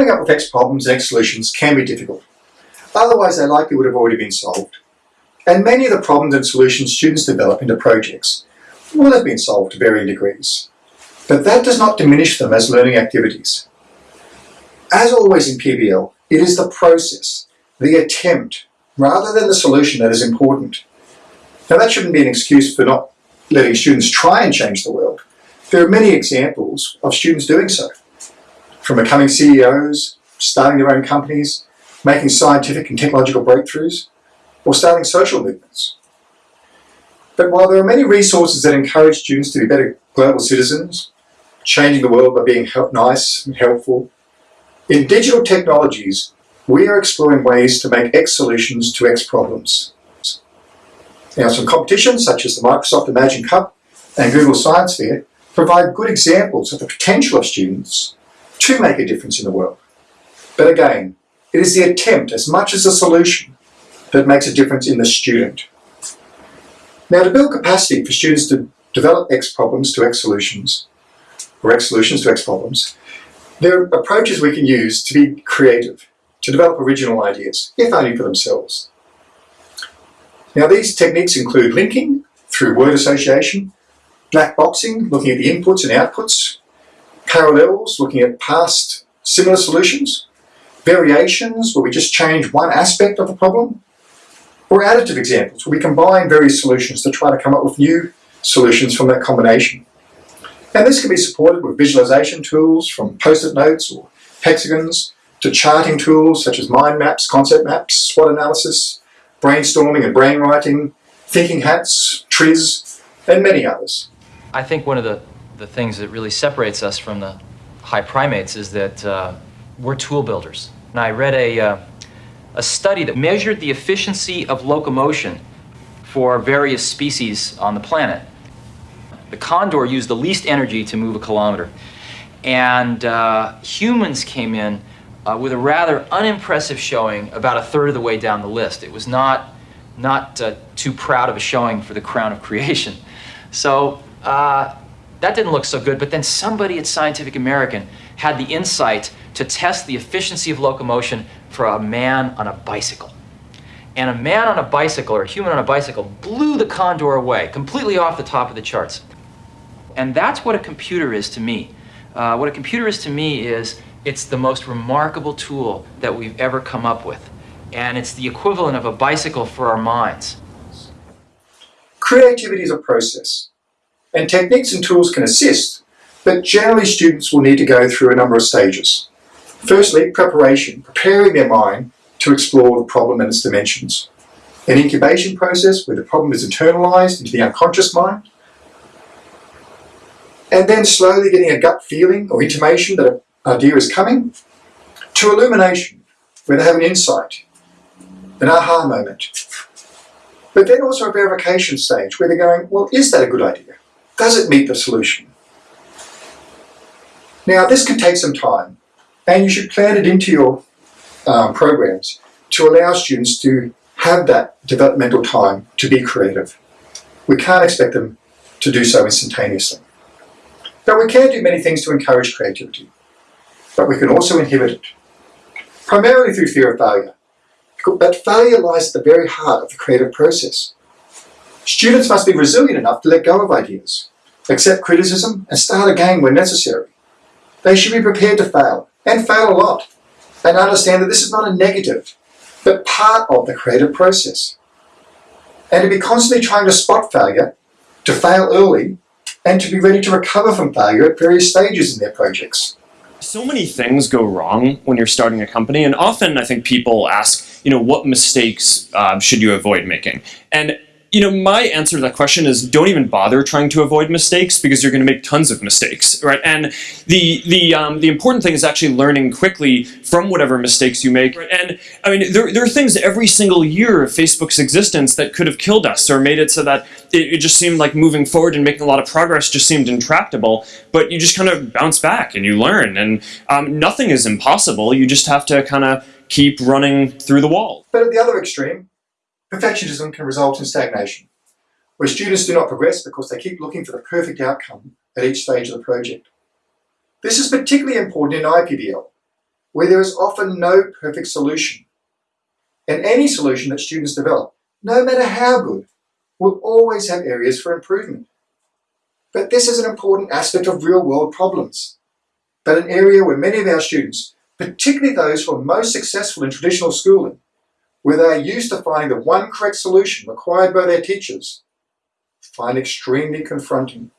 coming up with X problems and X solutions can be difficult. Otherwise, they likely would have already been solved. And many of the problems and solutions students develop into projects will have been solved to varying degrees. But that does not diminish them as learning activities. As always in PBL, it is the process, the attempt, rather than the solution that is important. Now that shouldn't be an excuse for not letting students try and change the world. There are many examples of students doing so. From becoming CEOs, starting their own companies, making scientific and technological breakthroughs, or starting social movements. But while there are many resources that encourage students to be better global citizens, changing the world by being nice and helpful, in digital technologies, we are exploring ways to make X solutions to X problems. Now, some competitions such as the Microsoft Imagine Cup and Google Science Fair provide good examples of the potential of students to make a difference in the world. But again, it is the attempt as much as the solution that makes a difference in the student. Now to build capacity for students to develop X problems to X solutions, or X solutions to X problems, there are approaches we can use to be creative, to develop original ideas, if only for themselves. Now these techniques include linking through word association, black boxing, looking at the inputs and outputs, parallels, looking at past similar solutions, variations, where we just change one aspect of the problem, or additive examples, where we combine various solutions to try to come up with new solutions from that combination. And this can be supported with visualization tools from post-it notes or hexagons to charting tools such as mind maps, concept maps, SWOT analysis, brainstorming and brainwriting, thinking hats, TRIZ, and many others. I think one of the, the things that really separates us from the high primates is that uh, we're tool builders. And I read a, uh, a study that measured the efficiency of locomotion for various species on the planet. The condor used the least energy to move a kilometer. And uh, humans came in uh, with a rather unimpressive showing about a third of the way down the list. It was not, not uh, too proud of a showing for the crown of creation. So uh, that didn't look so good, but then somebody at Scientific American had the insight to test the efficiency of locomotion for a man on a bicycle. And a man on a bicycle, or a human on a bicycle, blew the condor away, completely off the top of the charts. And that's what a computer is to me. Uh, what a computer is to me is it's the most remarkable tool that we've ever come up with. And it's the equivalent of a bicycle for our minds. Creativity is a process, and techniques and tools can assist, but generally students will need to go through a number of stages. Firstly, preparation, preparing their mind to explore the problem and its dimensions. An incubation process where the problem is internalized into the unconscious mind. And then slowly getting a gut feeling or intimation that an idea is coming. To illumination, where they have an insight, an aha moment. But then also a verification stage where they're going, well, is that a good idea? Does it meet the solution? Now, this can take some time, and you should plan it into your um, programs to allow students to have that developmental time to be creative. We can't expect them to do so instantaneously. But we can do many things to encourage creativity, but we can also inhibit it, primarily through fear of failure. But failure lies at the very heart of the creative process. Students must be resilient enough to let go of ideas, accept criticism, and start again when necessary. They should be prepared to fail, and fail a lot, and understand that this is not a negative, but part of the creative process. And to be constantly trying to spot failure, to fail early, and to be ready to recover from failure at various stages in their projects. So many things go wrong when you're starting a company, and often I think people ask, you know, what mistakes uh, should you avoid making? And you know, my answer to that question is don't even bother trying to avoid mistakes because you're going to make tons of mistakes, right? And the the um, the important thing is actually learning quickly from whatever mistakes you make. And I mean, there there are things every single year of Facebook's existence that could have killed us or made it so that it, it just seemed like moving forward and making a lot of progress just seemed intractable. But you just kind of bounce back and you learn, and um, nothing is impossible. You just have to kind of keep running through the wall. But at the other extreme, Perfectionism can result in stagnation, where students do not progress because they keep looking for the perfect outcome at each stage of the project. This is particularly important in IPBL, where there is often no perfect solution. And any solution that students develop, no matter how good, will always have areas for improvement. But this is an important aspect of real world problems, but an area where many of our students, particularly those who are most successful in traditional schooling, where they are used to finding the one correct solution required by their teachers, find extremely confronting.